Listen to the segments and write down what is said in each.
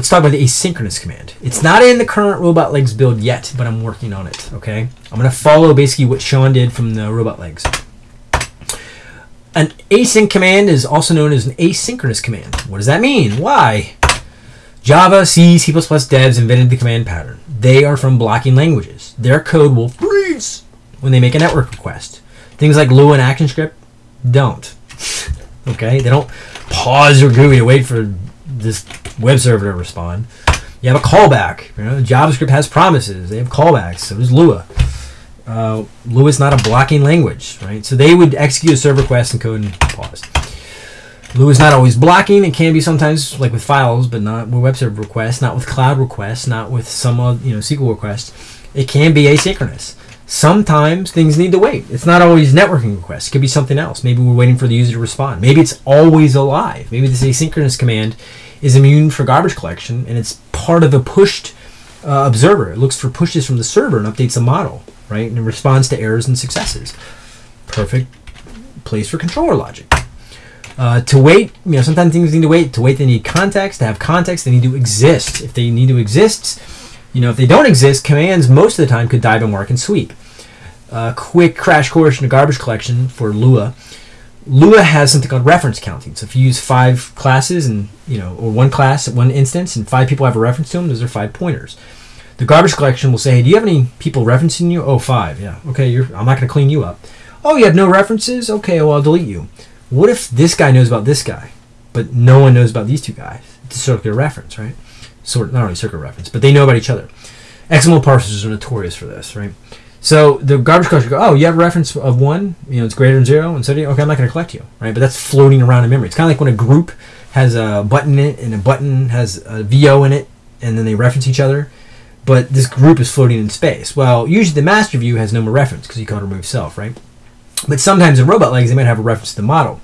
let's talk about the asynchronous command. It's not in the current Robotlegs build yet, but I'm working on it. Okay, I'm gonna follow basically what Sean did from the Robotlegs. An async command is also known as an asynchronous command. What does that mean? Why? Java, C, C++ devs invented the command pattern. They are from blocking languages. Their code will freeze when they make a network request. Things like Lua and ActionScript don't. okay, they don't pause your GUI to wait for this web server to respond. You have a callback. You know, JavaScript has promises. They have callbacks. So does Lua. Uh, Lua is not a blocking language, right? So they would execute a server request and code and pause. Lua is not always blocking. It can be sometimes like with files, but not with web server requests, not with cloud requests, not with some you know SQL requests. It can be asynchronous. Sometimes things need to wait. It's not always networking requests. It could be something else. Maybe we're waiting for the user to respond. Maybe it's always alive. Maybe this asynchronous command is immune for garbage collection and it's part of a pushed uh, observer. It looks for pushes from the server and updates the model, right? And it responds to errors and successes. Perfect place for controller logic. Uh, to wait, you know, sometimes things need to wait. To wait, they need context. To have context, they need to exist. If they need to exist, you know, if they don't exist, commands most of the time could dive and work and sweep. Uh, quick crash course in garbage collection for Lua. Lua has something called reference counting. So if you use five classes and you know, or one class at one instance, and five people have a reference to them, those are five pointers. The garbage collection will say, "Hey, do you have any people referencing you?" Oh, five. Yeah. Okay. You're. I'm not going to clean you up. Oh, you have no references. Okay. Well, I'll delete you. What if this guy knows about this guy, but no one knows about these two guys? It's a circular reference, right? Sort not only circular reference, but they know about each other. XML parsers are notorious for this, right? So the garbage collector go, oh, you have a reference of one, you know, it's greater than zero, and so do you, okay, I'm not going to collect you, right? But that's floating around in memory. It's kind of like when a group has a button in it, and a button has a VO in it, and then they reference each other, but this group is floating in space. Well, usually the master view has no more reference because you can't remove self, right? But sometimes in Robotlegs, they might have a reference to the model.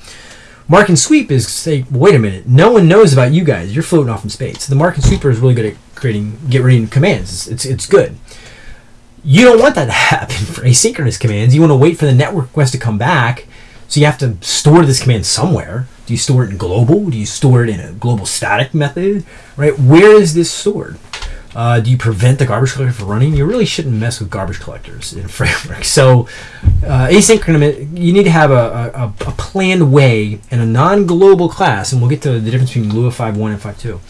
Mark and sweep is say, wait a minute, no one knows about you guys. You're floating off in space. So the mark and sweeper is really good at creating, get reading commands. It's, it's, it's good. You don't want that to happen for asynchronous commands. You want to wait for the network request to come back. So you have to store this command somewhere. Do you store it in global? Do you store it in a global static method? Right? Where is this stored? Uh, do you prevent the garbage collector from running? You really shouldn't mess with garbage collectors in framework. So, uh, asynchronous, you need to have a, a, a, planned way and a non-global class, and we'll get to the difference between Lua 5.1 and 5.2.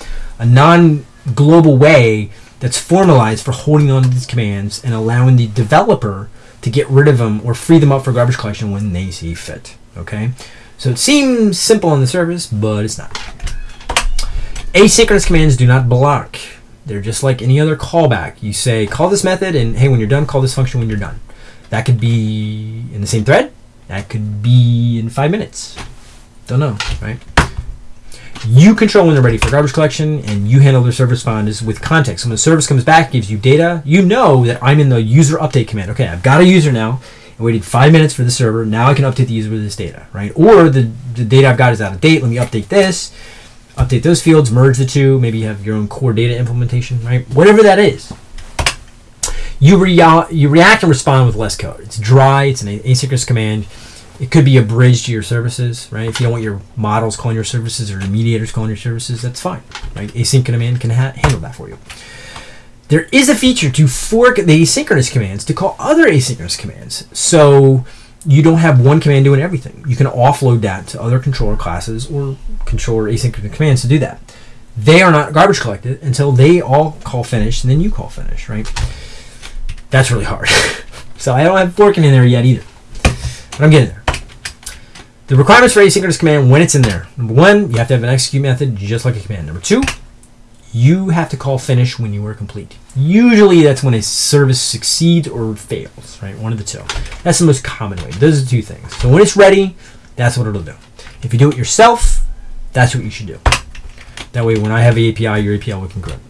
A non-global way that's formalized for holding on to these commands and allowing the developer to get rid of them or free them up for garbage collection when they see fit. Okay, so it seems simple on the surface, but it's not. Asynchronous commands do not block. They're just like any other callback. You say, call this method, and hey, when you're done, call this function when you're done. That could be in the same thread. That could be in five minutes. Don't know, right? You control when they're ready for garbage collection, and you handle their service responders with context. So when the service comes back, gives you data, you know that I'm in the user update command. Okay, I've got a user now. I waited five minutes for the server. Now I can update the user with this data, right? Or the, the data I've got is out of date. Let me update this update those fields, merge the two, maybe you have your own core data implementation, right? Whatever that is. You, rea- you react and respond with less code. It's dry, it's an asynchronous command. It could be a bridge to your services, right? If you don't want your models calling your services or the mediators calling your services, that's fine, right? Async command can ha- handle that for you. There is a feature to fork the asynchronous commands to call other asynchronous commands. So you don't have one command doing everything. You can offload that to other controller classes or controller asynchronous commands to do that. They are not garbage collected until they all call finish and then you call finish, right? That's really hard. so I don't have forking in there yet either. But I'm getting there. The requirements for asynchronous command when it's in there. Number one, you have to have an execute method just like a command. Number two, you have to call finish when you are complete. Usually that's when a service succeeds or fails, right? One of the two. That's the most common way. Those are the two things. So when it's ready, that's what it'll do. If you do it yourself, that's what you should do. That way when I have the API, your API will concur.